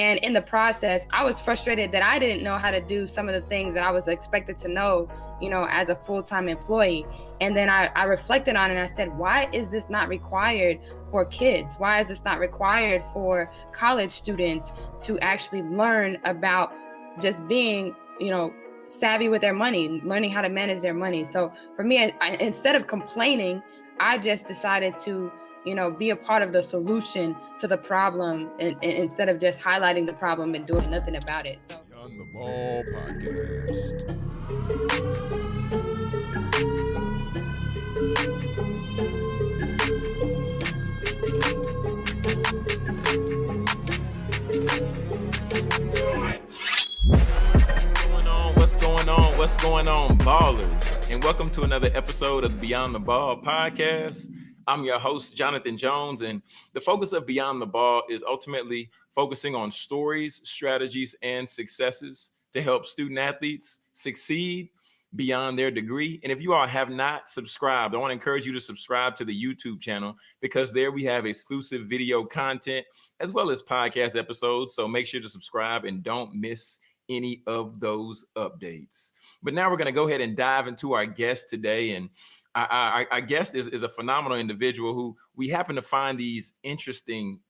And in the process, I was frustrated that I didn't know how to do some of the things that I was expected to know, you know, as a full time employee. And then I, I reflected on it and I said, why is this not required for kids? Why is this not required for college students to actually learn about just being, you know, savvy with their money, learning how to manage their money? So for me, I, instead of complaining, I just decided to you know, be a part of the solution to the problem and, and instead of just highlighting the problem and doing nothing about it. So. Beyond the Ball podcast. What's going on? What's going on, ballers? And welcome to another episode of Beyond the Ball podcast. I'm your host, Jonathan Jones, and the focus of Beyond the Ball is ultimately focusing on stories, strategies, and successes to help student athletes succeed beyond their degree. And if you all have not subscribed, I want to encourage you to subscribe to the YouTube channel because there we have exclusive video content as well as podcast episodes. So make sure to subscribe and don't miss any of those updates. But now we're going to go ahead and dive into our guest today. And our, our guest is, is a phenomenal individual who we happen to find these interesting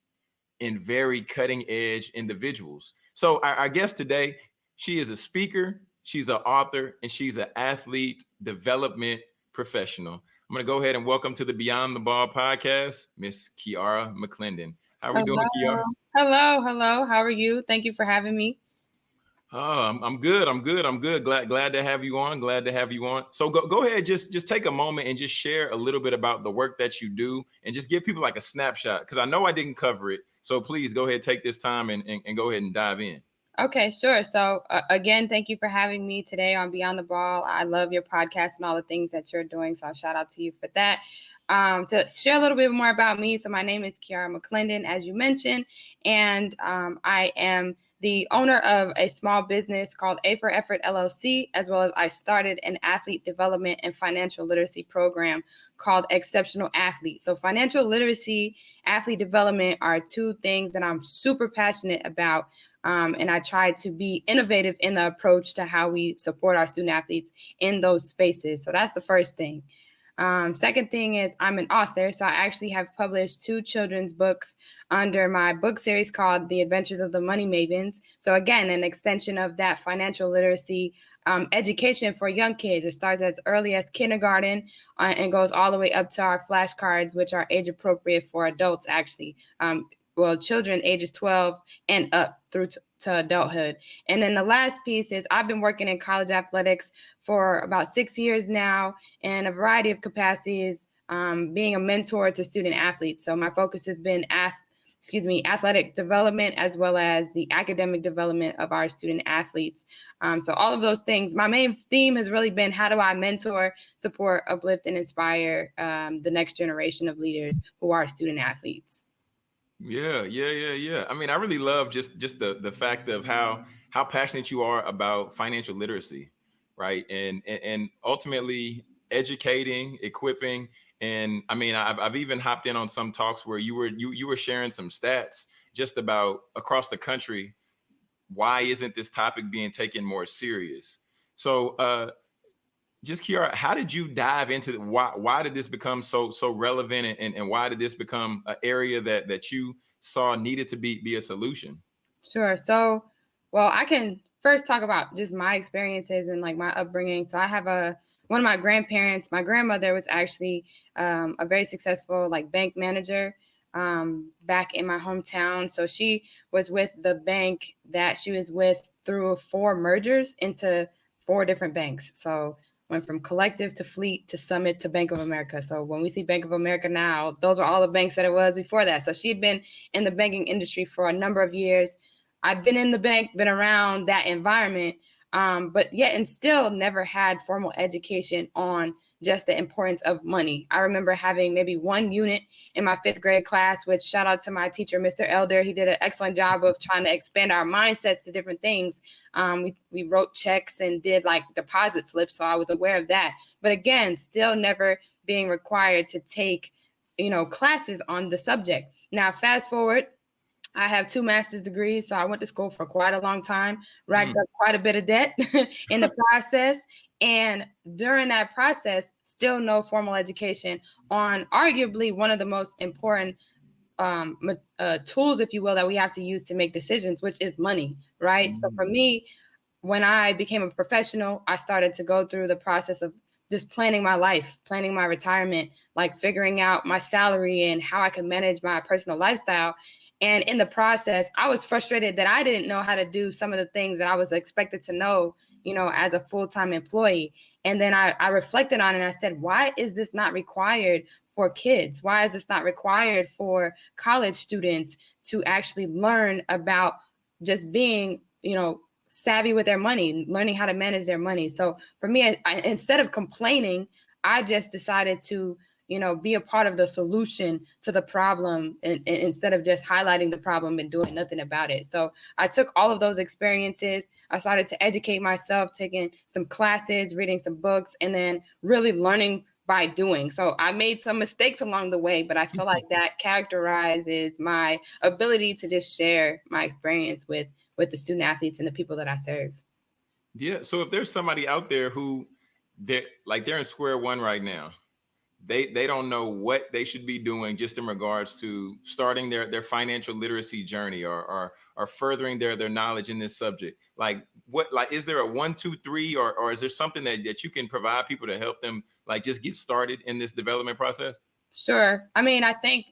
and very cutting edge individuals. So our, our guest today, she is a speaker, she's an author, and she's an athlete development professional. I'm going to go ahead and welcome to the Beyond the Ball podcast, Miss Kiara McClendon. How are we doing, Kiara? Hello, hello. How are you? Thank you for having me. Oh, I'm, I'm good. I'm good. I'm good. Glad glad to have you on. Glad to have you on. So go go ahead. Just just take a moment and just share a little bit about the work that you do, and just give people like a snapshot because I know I didn't cover it. So please go ahead, take this time and and, and go ahead and dive in. Okay, sure. So uh, again, thank you for having me today on Beyond the Ball. I love your podcast and all the things that you're doing. So shout out to you for that. Um, to share a little bit more about me. So my name is Kiara McClendon, as you mentioned, and um, I am the owner of a small business called A for Effort LLC, as well as I started an athlete development and financial literacy program called Exceptional Athlete. So, financial literacy, athlete development are two things that I'm super passionate about. Um, and I try to be innovative in the approach to how we support our student athletes in those spaces. So, that's the first thing. Um, second thing is I'm an author, so I actually have published two children's books under my book series called The Adventures of the Money Mavens. So again, an extension of that financial literacy um, education for young kids. It starts as early as kindergarten uh, and goes all the way up to our flashcards, which are age appropriate for adults, actually. Um, well, children ages 12 and up through to, to adulthood. And then the last piece is I've been working in college athletics for about six years now in a variety of capacities, um, being a mentor to student athletes. So my focus has been ath- excuse me, athletic development as well as the academic development of our student athletes. Um, so all of those things. My main theme has really been how do I mentor, support, uplift, and inspire um, the next generation of leaders who are student athletes. Yeah, yeah, yeah, yeah. I mean, I really love just just the the fact of how how passionate you are about financial literacy, right? And and, and ultimately educating, equipping, and I mean, I've I've even hopped in on some talks where you were you you were sharing some stats just about across the country. Why isn't this topic being taken more serious? So, uh, just Kiara, how did you dive into the, why why did this become so so relevant and, and why did this become an area that that you saw needed to be be a solution? Sure. So well, I can first talk about just my experiences and like my upbringing. So I have a one of my grandparents, my grandmother was actually um, a very successful like bank manager um, back in my hometown. So she was with the bank that she was with through four mergers into four different banks. So went from Collective to Fleet to Summit to Bank of America. So when we see Bank of America now, those are all the banks that it was before that. So she had been in the banking industry for a number of years. I've been in the bank, been around that environment, um, but yet and still never had formal education on just the importance of money. I remember having maybe one unit in my fifth grade class, which shout out to my teacher, Mr. Elder. He did an excellent job of trying to expand our mindsets to different things. Um, we, we wrote checks and did like deposit slips, so I was aware of that. But again, still never being required to take, you know, classes on the subject. Now, fast forward I have two master's degrees, so I went to school for quite a long time, racked mm. up quite a bit of debt in the process. And during that process, still no formal education on arguably one of the most important um, uh, tools, if you will, that we have to use to make decisions, which is money, right? Mm. So for mm. me, when I became a professional, I started to go through the process of just planning my life, planning my retirement, like figuring out my salary and how I could manage my personal lifestyle. And in the process, I was frustrated that I didn't know how to do some of the things that I was expected to know, you know, as a full time employee. And then I, I reflected on it and I said, why is this not required for kids? Why is this not required for college students to actually learn about just being, you know, savvy with their money, learning how to manage their money. So for me, I, I, instead of complaining, I just decided to, you know, be a part of the solution to the problem and, and instead of just highlighting the problem and doing nothing about it. So I took all of those experiences. I started to educate myself, taking some classes, reading some books, and then really learning by doing. So I made some mistakes along the way, but I feel like that characterizes my ability to just share my experience with with the student athletes and the people that I serve. Yeah. So if there's somebody out there who they're like they're in square one right now, they they don't know what they should be doing just in regards to starting their their financial literacy journey or or, or furthering their their knowledge in this subject. Like what like is there a one, two, three, or or is there something that, that you can provide people to help them like just get started in this development process? Sure. I mean, I think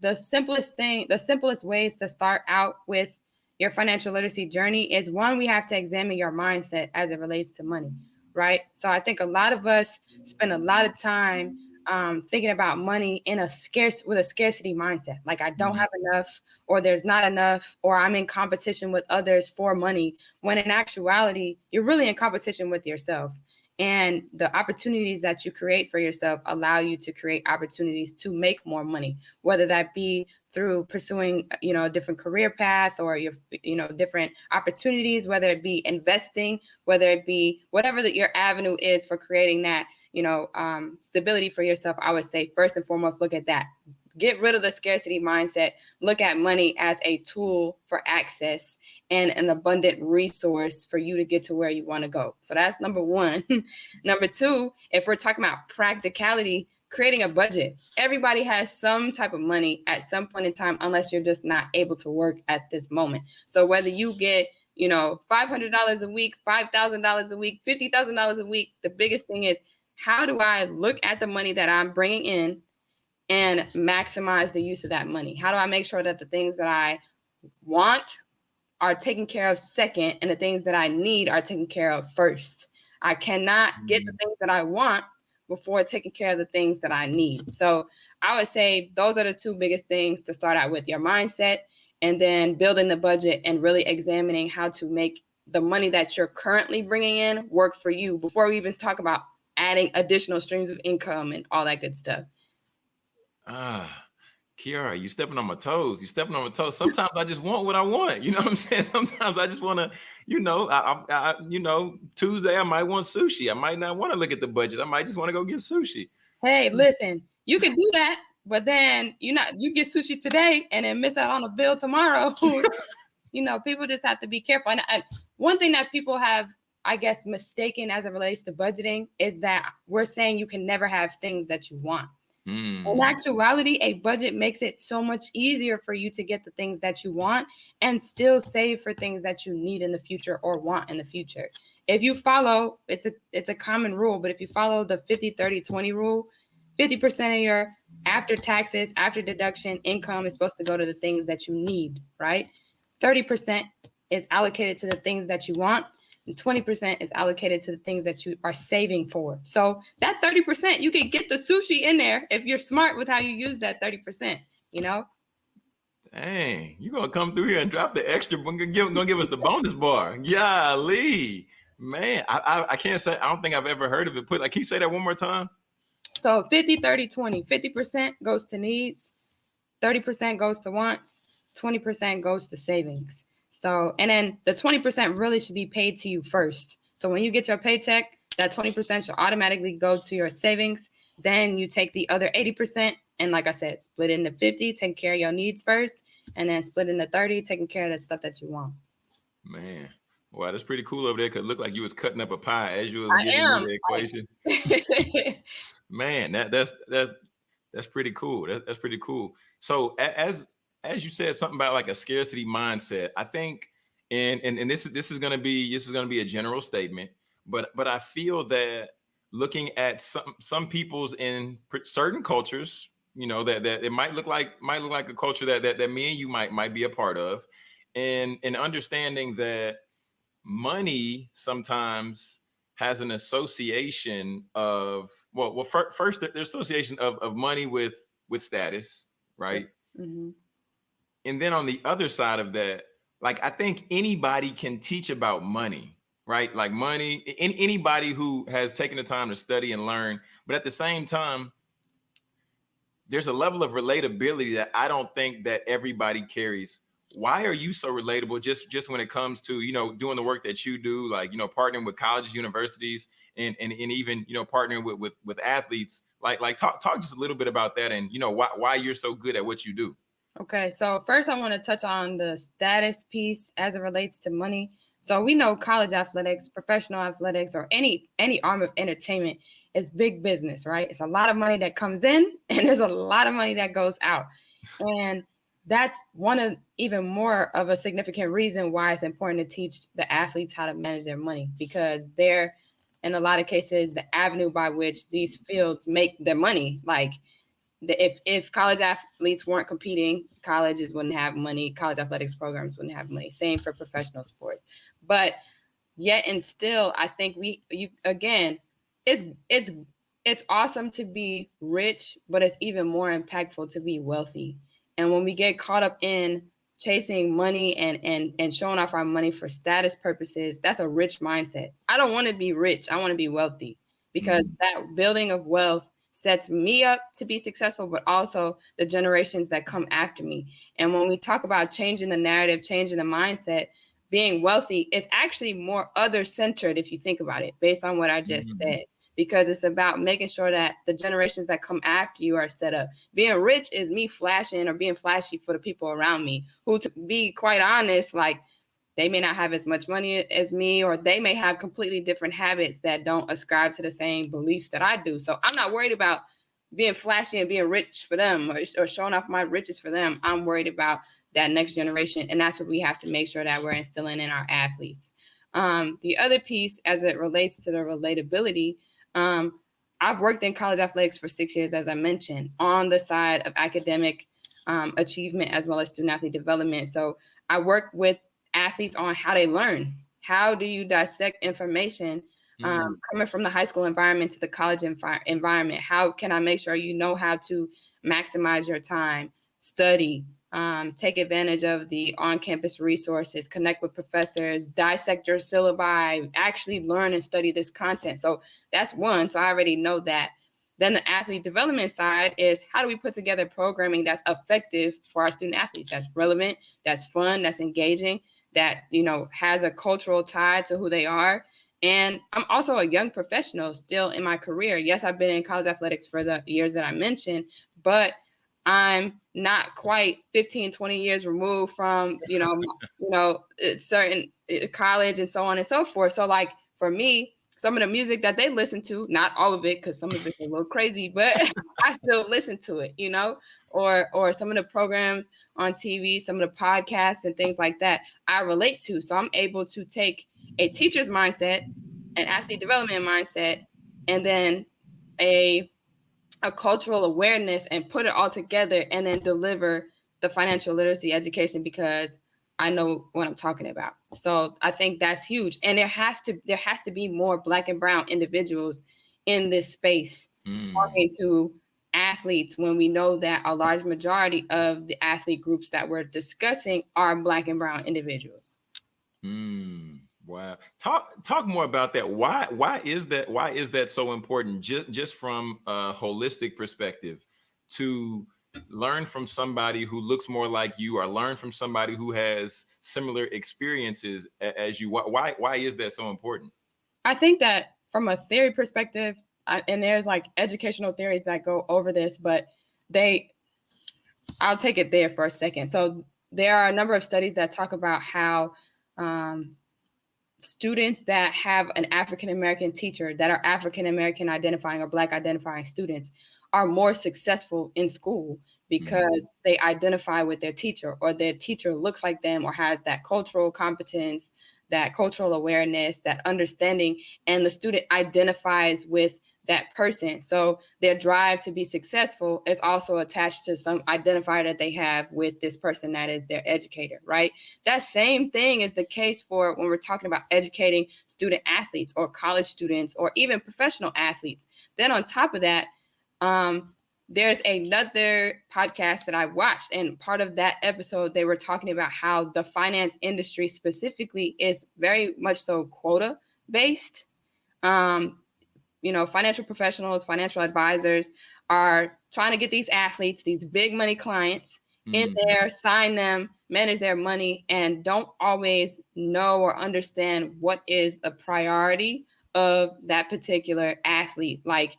the simplest thing, the simplest ways to start out with your financial literacy journey is one, we have to examine your mindset as it relates to money, right? So I think a lot of us spend a lot of time um, thinking about money in a scarce with a scarcity mindset. Like I don't mm-hmm. have enough, or there's not enough, or I'm in competition with others for money. When in actuality, you're really in competition with yourself and the opportunities that you create for yourself allow you to create opportunities to make more money whether that be through pursuing you know a different career path or your you know different opportunities whether it be investing whether it be whatever that your avenue is for creating that you know um, stability for yourself i would say first and foremost look at that get rid of the scarcity mindset look at money as a tool for access and an abundant resource for you to get to where you want to go. So that's number one. number two, if we're talking about practicality, creating a budget. Everybody has some type of money at some point in time, unless you're just not able to work at this moment. So whether you get you know, $500 a week, $5,000 a week, $50,000 a week. The biggest thing is how do I look at the money that I'm bringing in and maximize the use of that money? How do I make sure that the things that I want are taken care of second and the things that I need are taken care of first. I cannot get the mm. things that I want before taking care of the things that I need. So I would say those are the two biggest things to start out with your mindset and then building the budget and really examining how to make the money that you're currently bringing in work for you before we even talk about adding additional streams of income and all that good stuff. Ah, Kiara, you stepping on my toes. You stepping on my toes. Sometimes I just want what I want. You know what I'm saying? Sometimes I just want to, you know, I, I, I, you know, Tuesday I might want sushi. I might not want to look at the budget. I might just want to go get sushi. Hey, listen, you can do that, but then you not you get sushi today and then miss out on a bill tomorrow. you know, people just have to be careful. And, and one thing that people have, I guess, mistaken as it relates to budgeting is that we're saying you can never have things that you want. Mm. In actuality, a budget makes it so much easier for you to get the things that you want and still save for things that you need in the future or want in the future. If you follow, it's a it's a common rule, but if you follow the 50 30 20 rule, 50% of your after taxes, after deduction income is supposed to go to the things that you need, right? 30% is allocated to the things that you want and 20% is allocated to the things that you are saving for. So that 30%, you can get the sushi in there if you're smart with how you use that 30%, you know? Dang, you gonna come through here and drop the extra, gonna give, gonna give us the bonus bar. Yeah, Lee. Man, I, I, I can't say I don't think I've ever heard of it. Put like can you say that one more time? So 50, 30, 20. 50% goes to needs, 30% goes to wants, 20% goes to savings. So, and then the 20% really should be paid to you first. So when you get your paycheck, that 20% should automatically go to your savings. Then you take the other 80%, and like I said, split into 50, take care of your needs first, and then splitting the 30, taking care of the stuff that you want. Man. Wow, that's pretty cool over there. Cause it looked like you was cutting up a pie as you was I getting am. the equation. Man, that that's that's that's pretty cool. That, that's pretty cool. So as as you said something about like a scarcity mindset, I think and and, and this is this is gonna be this is gonna be a general statement, but but I feel that looking at some some people's in certain cultures, you know, that that it might look like might look like a culture that that, that me and you might might be a part of, and and understanding that money sometimes has an association of well well fir- first the the association of, of money with with status right Mhm. And then on the other side of that like i think anybody can teach about money right? Like money in, anybody who has taken the time to study and learn but at the same time there's a level of relatability that i don't think that everybody carries. Why are you so relatable just just when it comes to you know doing the work that you do like you know partnering with colleges universities and and, and even you know partnering with, with with athletes? Like like talk talk just a little bit about that and you know why why you're so good at what you do Okay, so first I want to touch on the status piece as it relates to money. So we know college athletics, professional athletics, or any any arm of entertainment is big business, right? It's a lot of money that comes in and there's a lot of money that goes out. And that's one of even more of a significant reason why it's important to teach the athletes how to manage their money because they're in a lot of cases the avenue by which these fields make their money. Like if if college athletes weren't competing, colleges wouldn't have money. College athletics programs wouldn't have money. Same for professional sports. But yet and still, I think we you again, it's it's it's awesome to be rich, but it's even more impactful to be wealthy. And when we get caught up in chasing money and and and showing off our money for status purposes, that's a rich mindset. I don't want to be rich. I want to be wealthy because mm-hmm. that building of wealth sets me up to be successful, but also the generations that come after me. And when we talk about changing the narrative, changing the mindset, being wealthy is actually more other centered if you think about it, based on what I just Mhm. said, because it's about making sure that the generations that come after you are set up. Being rich is me flashing or being flashy for the people around me, who, to be quite honest, like they may not have as much money as me, or they may have completely different habits that don't ascribe to the same beliefs that I do. So I'm not worried about being flashy and being rich for them or, or showing off my riches for them. I'm worried about that next generation. And that's what we have to make sure that we're instilling in our athletes. Um, the other piece, as it relates to the relatability, um, I've worked in college athletics for six years, as I mentioned, on the side of academic um, achievement as well as student athlete development. So I work with athletes on how they learn. How do you dissect information um, coming from the high school environment to the college envi- environment? How can I make sure you know how to maximize your time, study, um, take advantage of the on campus resources, connect with professors, dissect your syllabi, actually learn and study this content? So that's one. So I already know that. Then the athlete development side is how do we put together programming that's effective for our student athletes, that's relevant, that's fun, that's engaging, that you know has a cultural tie to who they are. And I'm also a young professional still in my career. Yes, I've been in college athletics for the years that I mentioned, but I'm not quite 15, 20 years removed from, you know, you know, uh, certain uh, college and so on and so forth. So like for me, some of the music that they listen to, not all of it, because some of it's a little crazy, but I still listen to it, you know, or or some of the programs on TV, some of the podcasts and things like that, I relate to. So I'm able to take a teacher's mindset, an athlete development mindset, and then a a cultural awareness and put it all together and then deliver the financial literacy education because I know what I'm talking about. So I think that's huge. And there have to there has to be more black and brown individuals in this space Mm. talking to athletes when we know that a large majority of the athlete groups that we're discussing are black and brown individuals. Mm, wow. Talk talk more about that. Why why is that why is that so important just just from a holistic perspective to learn from somebody who looks more like you or learn from somebody who has similar experiences as you why why, is that so important? I think that from a theory perspective, and there's like educational theories that go over this, but they, I'll take it there for a second. So there are a number of studies that talk about how um, students that have an African American teacher that are African American identifying or Black identifying students are more successful in school because mm-hmm. they identify with their teacher or their teacher looks like them or has that cultural competence, that cultural awareness, that understanding, and the student identifies with that person. So their drive to be successful is also attached to some identifier that they have with this person that is their educator, right? That same thing is the case for when we're talking about educating student athletes or college students or even professional athletes. Then on top of that, um, there's another podcast that I watched, and part of that episode, they were talking about how the finance industry specifically is very much so quota based. Um, you know, financial professionals, financial advisors are trying to get these athletes, these big money clients mm-hmm. in there, sign them, manage their money, and don't always know or understand what is the priority of that particular athlete. Like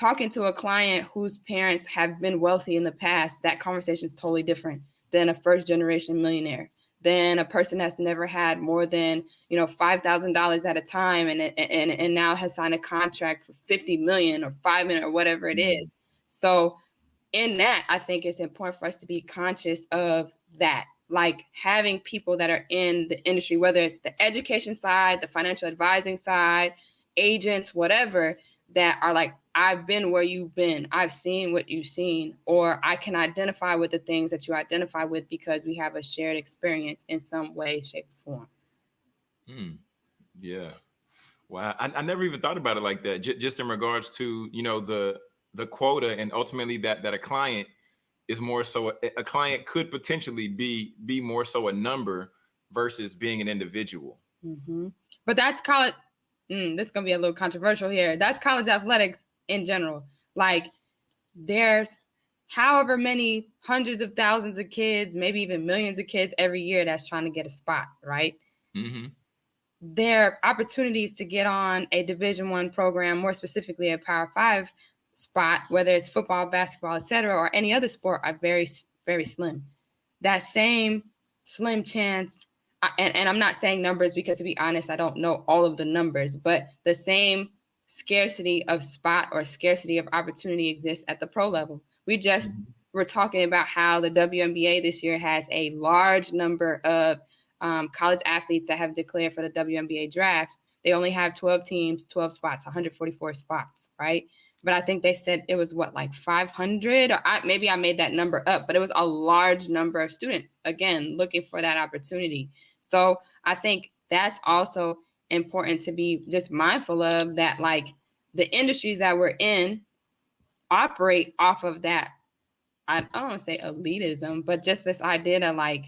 talking to a client whose parents have been wealthy in the past, that conversation is totally different than a first generation millionaire than a person that's never had more than you know five thousand dollars at a time and, and and now has signed a contract for 50 million or five million or whatever it mm-hmm. is. So in that i think it's important for us to be conscious of that. Like having people that are in the industry whether it's the education side the financial advising side agents whatever that are like I've been where you've been. I've seen what you've seen, or I can identify with the things that you identify with because we have a shared experience in some way, shape, or form. Hmm. Yeah. Wow. I, I never even thought about it like that. J- just in regards to you know the the quota and ultimately that that a client is more so a, a client could potentially be be more so a number versus being an individual. Mm-hmm. But that's college. Mm, this is gonna be a little controversial here. That's college athletics in general. Like there's however many hundreds of thousands of kids, maybe even millions of kids every year that's trying to get a spot, right? Mm-hmm. Their opportunities to get on a Division One program, more specifically a Power Five spot, whether it's football, basketball, etc., or any other sport, are very, very slim. That same slim chance, and, and I'm not saying numbers because, to be honest, I don't know all of the numbers, but the same scarcity of spot or scarcity of opportunity exists at the pro level. We just mm-hmm. were talking about how the WNBA this year has a large number of um, college athletes that have declared for the WNBA draft. They only have 12 teams, 12 spots, 144 spots, right? But I think they said it was what, like 500? Or I, maybe I made that number up, but it was a large number of students, again, looking for that opportunity. So I think that's also important to be just mindful of that like the industries that we're in operate off of that I, I don't want to say elitism, but just this idea that like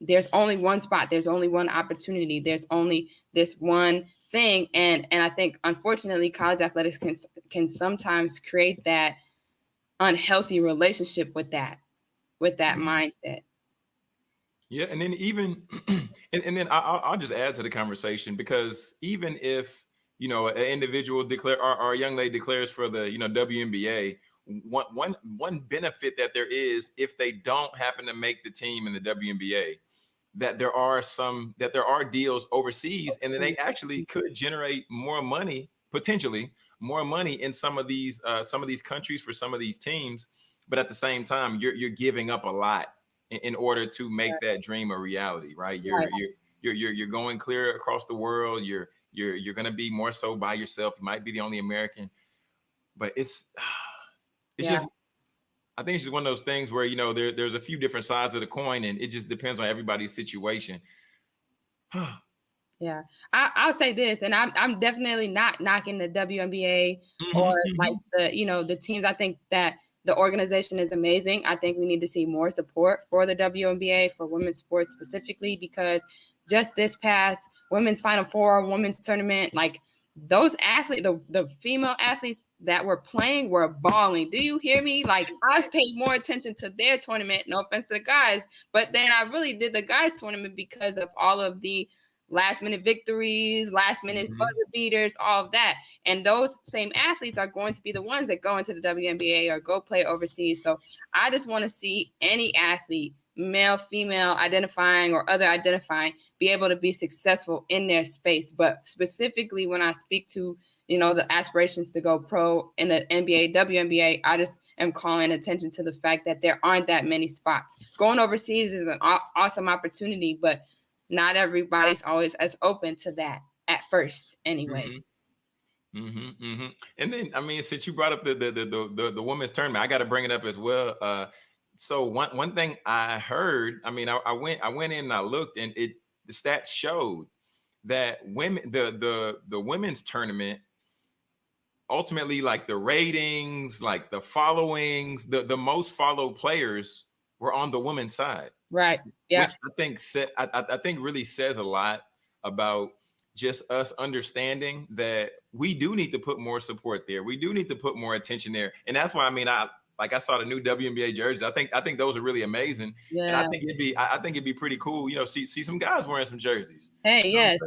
there's only one spot, there's only one opportunity, there's only this one thing, and and I think unfortunately college athletics can can sometimes create that unhealthy relationship with that with that mm-hmm. mindset. Yeah, and then even, and, and then I, will just add to the conversation because even if you know an individual declare or, or a young lady declares for the you know WNBA, one one one benefit that there is if they don't happen to make the team in the WNBA, that there are some that there are deals overseas, and then they actually could generate more money potentially more money in some of these uh, some of these countries for some of these teams, but at the same time you're you're giving up a lot in, in order to make right. that dream a reality, right? You're, right. you're you're you're you're going clear across the world. You're you're you're going to be more so by yourself. You might be the only American, but it's it's yeah. just I think it's just one of those things where you know there there's a few different sides of the coin, and it just depends on everybody's situation. yeah, I, will say this, and I'm I'm definitely not knocking the WNBA mm-hmm. or like the you know the teams. I think that the organization is amazing. I think we need to see more support for the WNBA for women's sports specifically because just this past women's Final Four, women's tournament, like those athletes, the, the female athletes that were playing were balling. Do you hear me? Like I've paid more attention to their tournament. No offense to the guys, but then I really did the guys tournament because of all of the last minute victories, last minute mm-hmm. buzzer beaters, all of that. And those same athletes are going to be the ones that go into the WNBA or go play overseas. So I just want to see any athlete male, female identifying or other identifying be able to be successful in their space. But specifically, when I speak to you know the aspirations to go pro in the NBA, WNBA, I just am calling attention to the fact that there aren't that many spots. Going overseas is an aw- awesome opportunity, but not everybody's always as open to that at first, anyway. Mm-hmm. Mm-hmm, mm-hmm. And then, I mean, since you brought up the the the the, the women's tournament, I got to bring it up as well. Uh, so one one thing I heard, I mean, I, I, went I went in and I looked, and it the stats showed that women the the the women's tournament ultimately like the ratings, like the followings, the the most followed players were on the women's side. Right. Yeah. Which I think I, I think really says a lot about just us understanding that we do need to put more support there. We do need to put more attention there. And that's why I mean I like I saw the new WNBA jerseys. I think I think those are really amazing. Yeah. And I think it'd be I, I think it'd be pretty cool, you know, see see some guys wearing some jerseys. Hey, you know yes.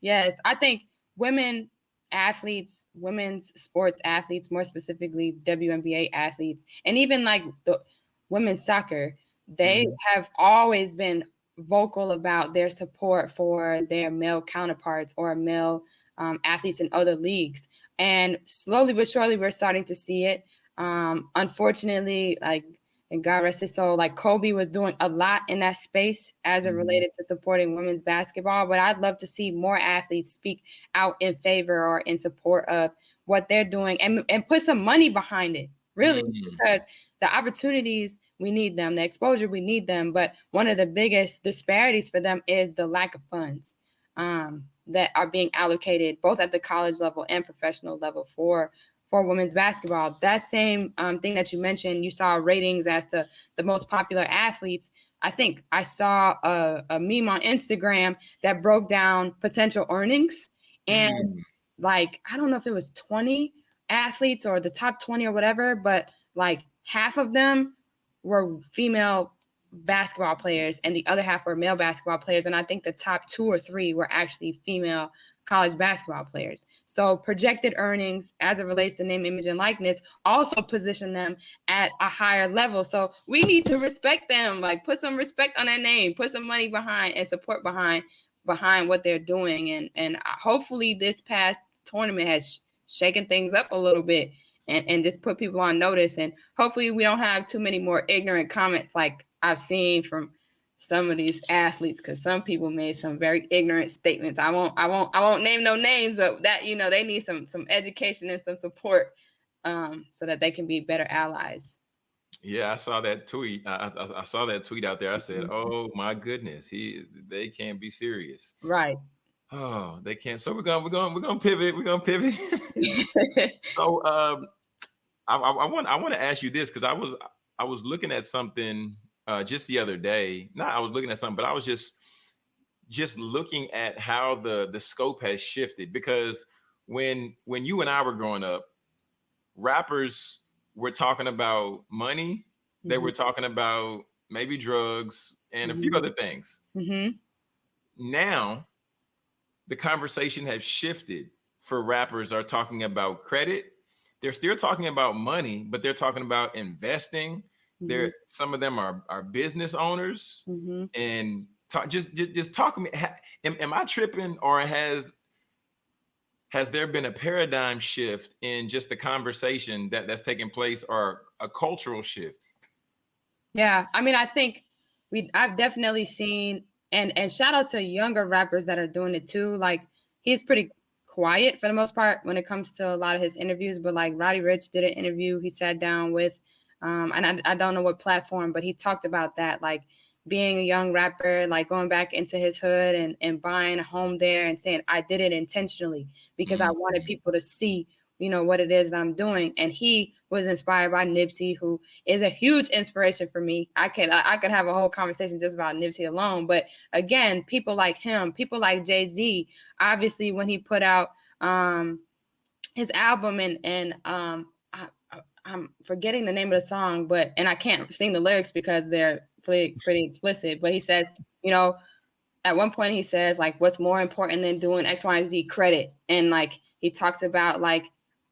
Yes. I think women athletes, women's sports athletes, more specifically WNBA athletes, and even like the women's soccer, they mm-hmm. have always been vocal about their support for their male counterparts or male um, athletes in other leagues. And slowly but surely, we're starting to see it. Um, unfortunately, like and God rest his soul, like Kobe was doing a lot in that space as it mm-hmm. related to supporting women's basketball. But I'd love to see more athletes speak out in favor or in support of what they're doing and, and put some money behind it, really, mm-hmm. because the opportunities, we need them, the exposure, we need them. But one of the biggest disparities for them is the lack of funds um, that are being allocated both at the college level and professional level for for women's basketball. That same um, thing that you mentioned, you saw ratings as to the most popular athletes. I think I saw a, a meme on Instagram that broke down potential earnings. And mm. like, I don't know if it was 20 athletes or the top 20 or whatever, but like half of them were female basketball players and the other half were male basketball players. And I think the top two or three were actually female college basketball players. So projected earnings as it relates to name, image, and likeness also position them at a higher level. So we need to respect them, like put some respect on their name, put some money behind and support behind behind what they're doing. And and uh, hopefully this past tournament has shaken things up a little bit and, and just put people on notice. And hopefully we don't have too many more ignorant comments like I've seen from some of these athletes because some people made some very ignorant statements. I won't, I won't, I won't name no names, but that you know they need some some education and some support um, so that they can be better allies. Yeah, I saw that tweet. I, I, I saw that tweet out there. I said, mm-hmm. "Oh my goodness, he they can't be serious." Right. Oh, they can't. So we're gonna we're gonna we're going to pivot. We're going to pivot. so, um, I, I, I want, I want to ask you this because I was, I was looking at something uh, just the other day. Not I was looking at something, but I was just just looking at how the the scope has shifted because when when you and I were growing up, rappers were talking about money. Mm-hmm. They were mm-hmm. talking about maybe drugs and mm-hmm. a few mm-hmm. other things. Mm-hmm. Now, the conversation has shifted for rappers are talking about credit. They're still talking about money, but they're talking about investing Mm-hmm. There, some of them are are business owners, mm-hmm. and talk, just, just just talk to me. Am, am I tripping, or has has there been a paradigm shift in just the conversation that that's taking place, or a cultural shift? Yeah, I mean, I think we I've definitely seen and and shout out to younger rappers that are doing it too. Like he's pretty quiet for the most part when it comes to a lot of his interviews, but like Roddy Ricch did an interview. He sat down with um, and I, I don't know what platform, but he talked about that, like being a young rapper, like going back into his hood and, and buying a home there and saying, I did it intentionally because mm-hmm. I wanted people to see, you know, what it is that I'm doing. And he was inspired by Nipsey, who is a huge inspiration for me. I can I, I could have a whole conversation just about Nipsey alone. But again, people like him, people like Jay-Z, obviously when he put out um his album and and um I'm forgetting the name of the song, but and I can't sing the lyrics because they're pretty pretty explicit. But he says, you know, at one point he says like, what's more important than doing X, Y, and Z credit, and like he talks about like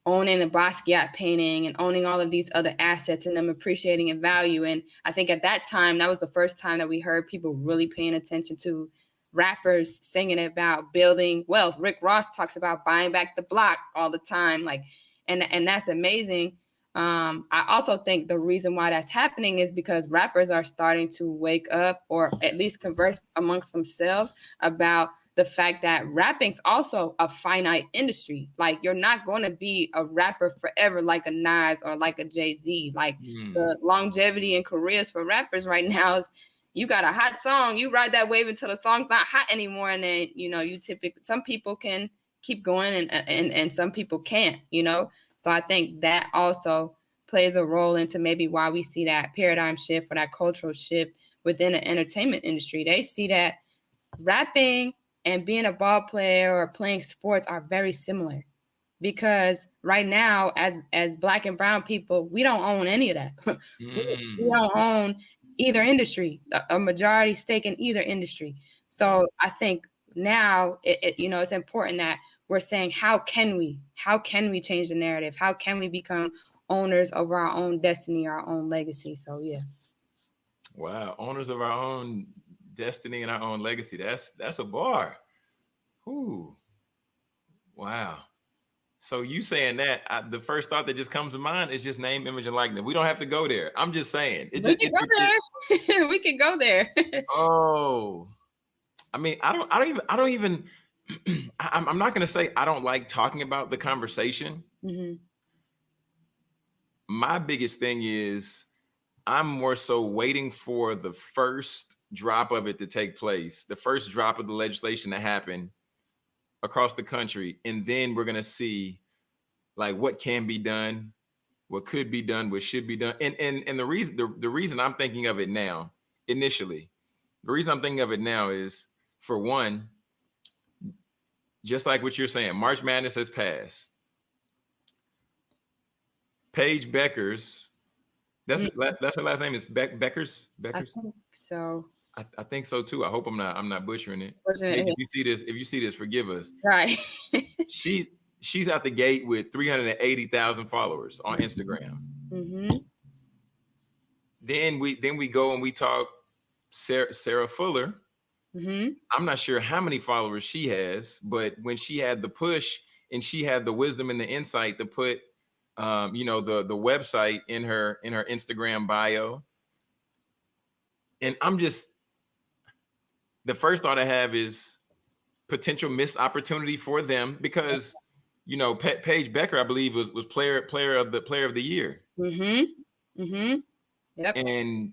owning a Basquiat painting and owning all of these other assets and them appreciating in value. And I think at that time, that was the first time that we heard people really paying attention to rappers singing about building wealth. Rick Ross talks about buying back the block all the time. Like, and and that's amazing. Um, I also think the reason why that's happening is because rappers are starting to wake up or at least converse amongst themselves about the fact that rapping's also a finite industry. Like you're not going to be a rapper forever like a Nas or like a Jay Z. Like mm. the longevity and careers for rappers right now is you got a hot song, you ride that wave until the song's not hot anymore, and then you know you typically some people can keep going and and and some people can't. You know, so I think that also plays a role into maybe why we see that paradigm shift or that cultural shift within the entertainment industry. They see that rapping and being a ball player or playing sports are very similar. Because right now as as black and brown people we don't own any of that. Mm. we, we, don't own either industry a, majority stake in either industry. So i think now it, it, you know it's important that we're saying how can we how can we change the narrative? How can we become owners of our own destiny our own legacy? So yeah. Wow. Owners of our own destiny and our own legacy. That's that's a bar. Ooh, wow. So you saying that I, the first thought that just comes to mind is just name, image, and likeness. We don't have to go there. I'm just saying. It we just, can it, go it, there. we can go there. oh, I mean, I don't. I don't even. I don't even. I'm, I'm not going to say I don't like talking about the conversation. Mm-hmm. My biggest thing is I'm more so waiting for the first drop of it to take place, the first drop of the legislation to happen across the country, and then we're gonna see like what can be done, what could be done, what should be done. And and and the reason the, the reason I'm thinking of it now, initially, the reason I'm thinking of it now is for one, just like what you're saying, March Madness has passed. Paige Bueckers that's mm. that's her last name is Beck Beckers. Bueckers. I think so. I, I, think so too. I hope I'm not I'm not butchering it. if you see this, if you see this, forgive us. Right. she she's out the gate with 380,000 followers on Instagram. Mm-hmm. Then we then we go and we talk Sarah, Sarah Fuller. Mm-hmm. I'm not sure how many followers she has, but when she had the push and she had the wisdom and the insight to put um, you know, the the website in her in her Instagram bio. And I'm just the first thought I have is potential missed opportunity for them because you know Pe- Paige Becker, I believe, was was player player of the player of the year. Mm-hmm. Mm-hmm. Yep. And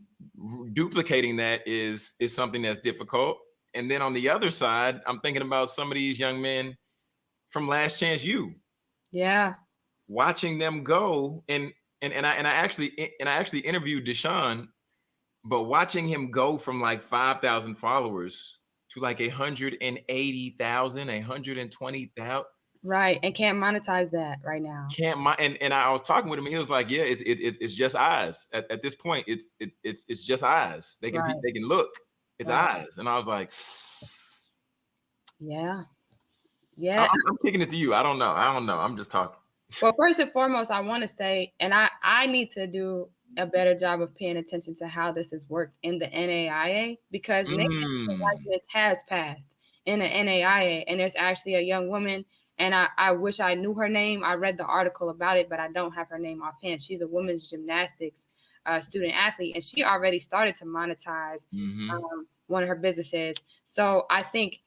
duplicating that is is something that's difficult. And then on the other side, I'm thinking about some of these young men from Last Chance U. Yeah watching them go and and and I and I actually and I actually interviewed Deshaun, but watching him go from like five thousand followers to like a hundred and eighty thousand, a hundred and twenty thousand. Right, and can't monetize that right now. Can't mon- and and I was talking with him. He was like, "Yeah, it's it's, it's just eyes. At, at this point, it's it, it's it's just eyes. They can right. they can look. It's right. eyes." And I was like, "Yeah, yeah." I, I'm kicking it to you. I don't know. I don't know. I'm just talking well, first and foremost, I want to say, and I I need to do a better job of paying attention to how this has worked in the NAIA because mm. like this has passed in the NAIA, and there's actually a young woman, and I I wish I knew her name. I read the article about it, but I don't have her name offhand. She's a women's gymnastics uh, student athlete, and she already started to monetize mm-hmm. um, one of her businesses. So I think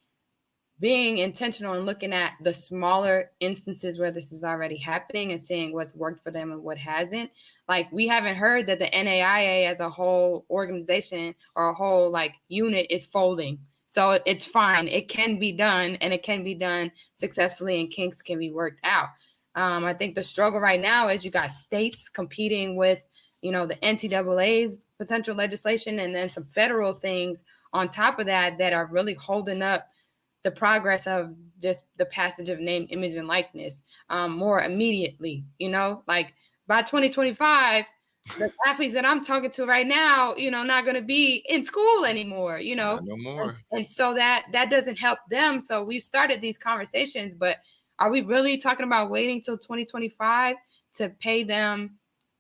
being intentional and looking at the smaller instances where this is already happening and seeing what's worked for them and what hasn't. Like we haven't heard that the NAIA as a whole organization or a whole like unit is folding. So it's fine. It can be done and it can be done successfully and kinks can be worked out. Um, I think the struggle right now is you got states competing with, you know, the NCAA's potential legislation and then some federal things on top of that that are really holding up the progress of just the passage of name, image, and likeness um, more immediately. You know, like by 2025, the athletes that I'm talking to right now, you know, not going to be in school anymore. You know, no more. And, and so that that doesn't help them. So we've started these conversations, but are we really talking about waiting till 2025 to pay them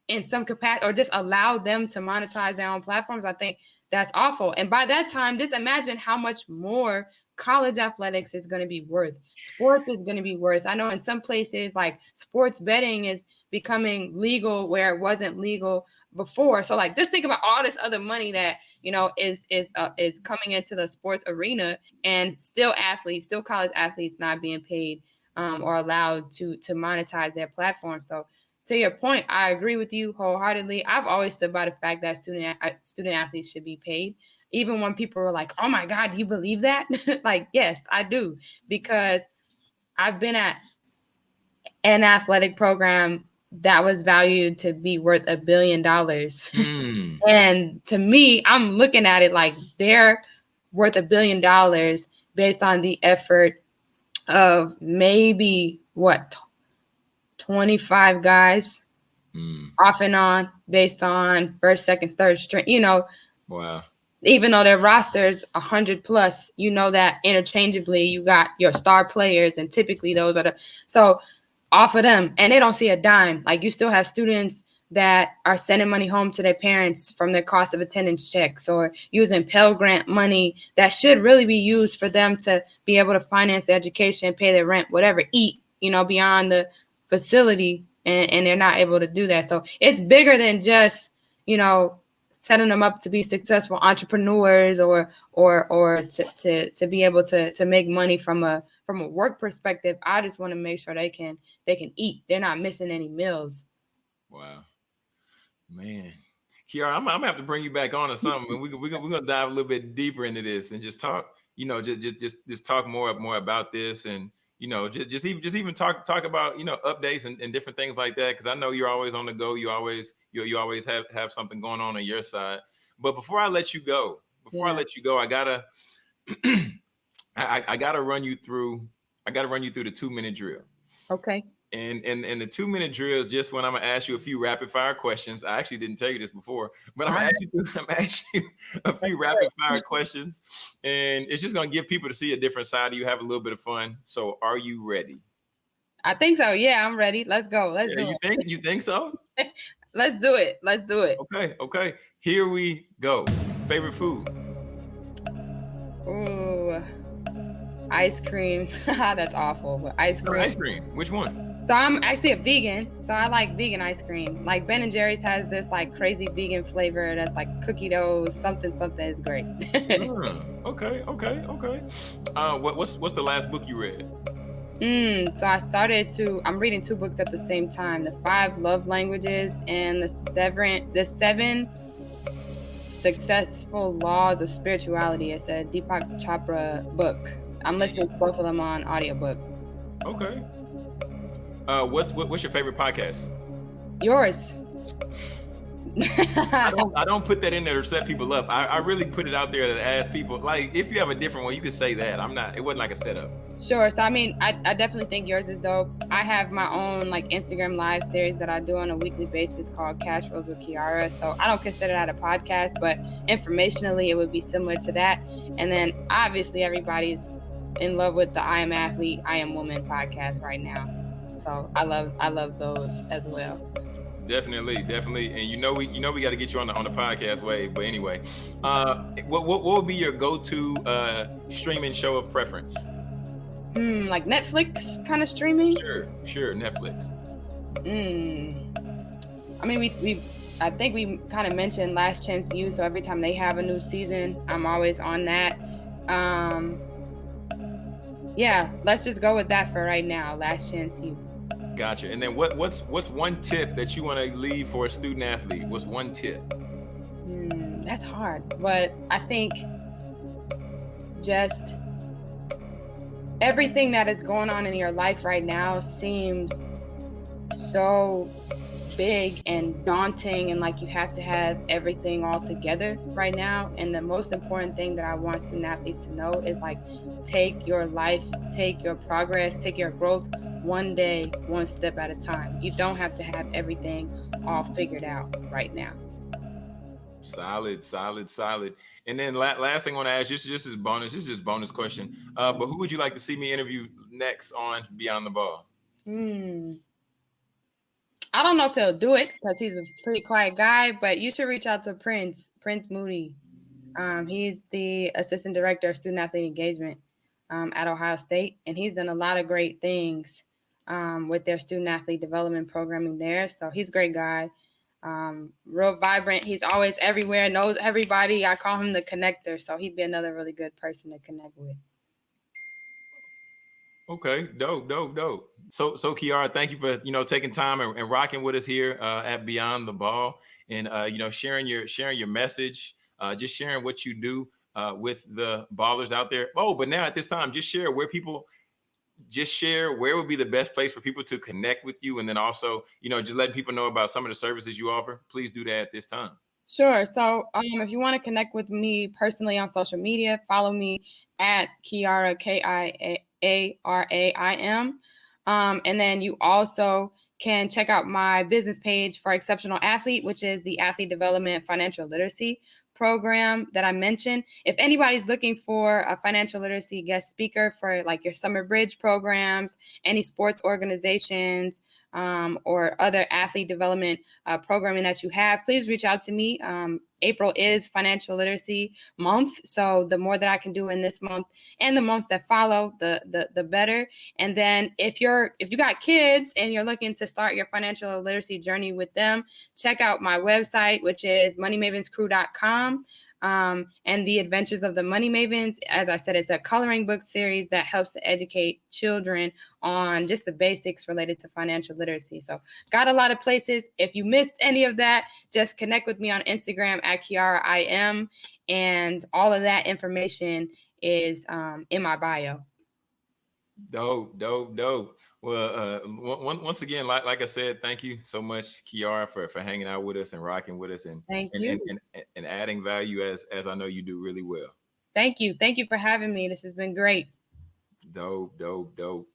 in some capacity or just allow them to monetize their own platforms? I think that's awful. And by that time, just imagine how much more college athletics is going to be worth. Sports is going to be worth. I know in some places like sports betting is becoming legal where it wasn't legal before. So like just think about all this other money that you know is is uh, is coming into the sports arena and still athletes, still college athletes not being paid um, or allowed to to monetize their platform. So to your point, I agree with you wholeheartedly. I've always stood by the fact that student uh, student athletes should be paid even when people were like, "Oh my God, do you believe that?" like, yes, I do because I've been at an athletic program that was valued to be worth a billion dollars. Mm. and to me, I'm looking at it like they're worth a billion dollars based on the effort of maybe what 25 guys mm. off and on based on first, second, third string, you know. Wow even though their rosters is 100 plus, you know that interchangeably you got your star players, and typically those are the so off of them, and they don't see a dime. Like you still have students that are sending money home to their parents from their cost of attendance checks or using Pell Grant money that should really be used for them to be able to finance their education, pay their rent, whatever, eat, you know, beyond the facility. And, and they're not able to do that. So it's bigger than just, you know, setting them up to be successful entrepreneurs or or or to to, to be able to to make money from a from a work perspective i just want to make sure they can they can eat. They're not missing any meals. Wow. Man. Kiara, I'm, I'm gonna have to bring you back on or something. We, we, we're gonna dive a little bit deeper into this and just talk, you know, just just just, just talk more more about this and you know, just, just even just even talk talk about you know updates and, and different things like that. Because I know you're always on the go. You always you you always have have something going on on your side. But before I let you go, before yeah. I let you go, I gotta I, I gotta run you through. I gotta run you through the two minute drill. Okay. And and and the two minute drill is just when I'm gonna ask you a few rapid fire questions. I actually didn't tell you this before, but I'm gonna ask you, I'm gonna ask you a few rapid fire questions, and it's just gonna give people to see a different side of you, have a little bit of fun. So, are you ready? I think so. Yeah, I'm ready. Let's go. Let's yeah, you it. think you think so? Let's do it. Let's do it. Okay, okay. Here we go. Favorite food? Ooh, ice cream. That's awful, but ice cream. Ice cream. Which one? So I'm actually a vegan, so I like vegan ice cream. Like Ben and Jerry's has this like crazy vegan flavor that's like cookie dough, something something is great. mm, okay, okay, okay. Uh, what, what's what's the last book you read? Mm, so I started to. I'm reading two books at the same time: the Five Love Languages and the Seven the Seven Successful Laws of Spirituality. It's a Deepak Chopra book. I'm listening to both of them on audiobook. Okay, uh, what's what, what's your favorite podcast? Yours. I, don't, I don't put that in there to set people up. I, I really put it out there to ask people. Like, if you have a different one, you could say that. I'm not. It wasn't like a setup. Sure. So I mean, I, I definitely think yours is dope. I have my own like Instagram live series that I do on a weekly basis called Cash Flows with Kiara. So I don't consider that a podcast, but informationally, it would be similar to that. And then obviously, everybody's in love with the I Am Athlete, I Am Woman podcast right now. So I love I love those as well. Definitely, definitely, and you know we you know we got to get you on the on the podcast way. But anyway, uh, what what, what would be your go to uh, streaming show of preference? Hmm, like Netflix kind of streaming. Sure, sure, Netflix. Hmm. I mean, we we I think we kind of mentioned Last Chance U. So every time they have a new season, I'm always on that. Um, yeah, let's just go with that for right now. Last Chance U. Gotcha. And then what what's what's one tip that you want to leave for a student athlete? What's one tip? Mm, that's hard, but I think just everything that is going on in your life right now seems so big and daunting and like you have to have everything all together right now and the most important thing that i want student athletes to know is like take your life take your progress take your growth one day, one step at a time. You don't have to have everything all figured out right now. Solid, solid, solid. And then la- last thing I want to ask, just just as bonus, this is just bonus question. Uh, but who would you like to see me interview next on Beyond the Ball? Hmm. I don't know if he'll do it because he's a pretty quiet guy, but you should reach out to Prince, Prince Moody. Um, he's the assistant director of student athlete engagement um, at Ohio State, and he's done a lot of great things um, with their student athlete development programming there. So he's a great guy, um, real vibrant. He's always everywhere, knows everybody. I call him the connector, so he'd be another really good person to connect with. Okay, dope, dope, dope. So, so Kiara, thank you for you know taking time and, and rocking with us here uh, at Beyond the Ball, and uh, you know sharing your sharing your message, uh, just sharing what you do uh, with the ballers out there. Oh, but now at this time, just share where people, just share where would be the best place for people to connect with you, and then also you know just letting people know about some of the services you offer. Please do that at this time. Sure. So, um, if you want to connect with me personally on social media, follow me at Kiara K I A a R A I M. Um, and then you also can check out my business page for Exceptional Athlete, which is the athlete development financial literacy program that I mentioned. If anybody's looking for a financial literacy guest speaker for like your summer bridge programs, any sports organizations, um, or other athlete development uh, programming that you have, please reach out to me. Um, April is financial literacy month, so the more that I can do in this month and the months that follow, the the the better. And then if you're if you got kids and you're looking to start your financial literacy journey with them, check out my website, which is moneymavenscrew.com um, and the adventures of the money mavens. As i said it's a coloring book series that helps to educate children on just the basics related to financial literacy. So got a lot of places. If you missed any of that just connect with me on instagram at kiara i am and all of that information is um, in my bio. Dope dope dope well, uh, once again, like, like I said, thank you so much, Kiara, for, for hanging out with us and rocking with us and thank and, you. And, and, and adding value as as I know you do really well. Thank you. Thank you for having me. This has been great. Dope, dope, dope.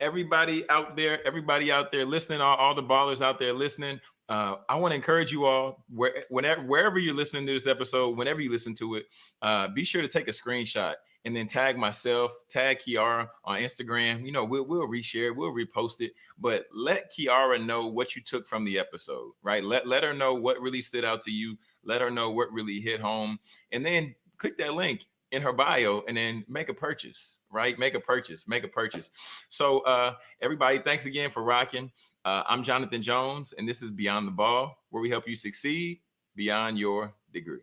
Everybody out there, everybody out there listening, all, all the ballers out there listening. Uh, I want to encourage you all, where, whenever, wherever you're listening to this episode, whenever you listen to it, uh, be sure to take a screenshot and then tag myself, tag Kiara on Instagram. You know, we'll we'll reshare, we'll repost it, but let Kiara know what you took from the episode, right? Let let her know what really stood out to you. Let her know what really hit home, and then click that link in her bio and then make a purchase, right? Make a purchase, make a purchase. So uh everybody, thanks again for rocking. Uh, I'm Jonathan Jones, and this is Beyond the Ball, where we help you succeed beyond your degree.